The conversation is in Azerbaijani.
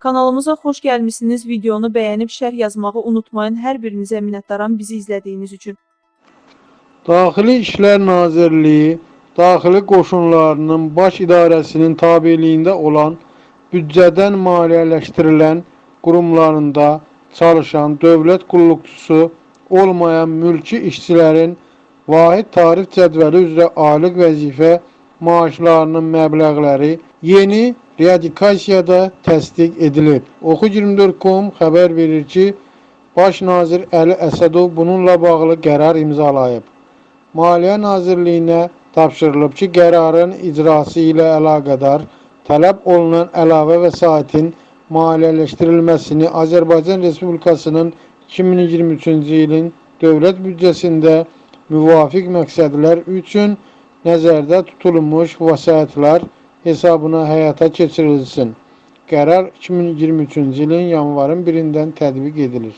Kanalımıza xoş gəlmisiniz. Videonu bəyənib şərh yazmağı unutmayın. Hər birinizə minnətdaram bizi izlədiyiniz üçün. Daxili İşlər Nazirliyi Daxili Qoşunlarının Baş İdarəsinin tabeliyində olan büdcədən maliyyələşdirilən qurumlarında çalışan dövlət qulluqçusu olmayan mülki işçilərin vahid tarif cədvəli üzrə aylıq vəzifə maaşlarının məbləğləri yeni radikasiyada təsdiq edilib. Oxu24.com xəbər verir ki, Baş nazir Əli Əsədov bununla bağlı qərar imzalayıb. Maliyyə Nazirliyinə tapşırılıb ki, qərarın icrası ilə əlaqədar tələb olunan əlavə vəsaitin maliyyələşdirilməsini Azərbaycan Respublikasının 2023-cü ilin dövlət büdcəsində müvafiq məqsədlər üçün nəzərdə tutulmuş vəsaitlər hesabına həyata keçirilsin. Qərar 2023-cü ilin yanvarın 1-dən tətbiq edilir.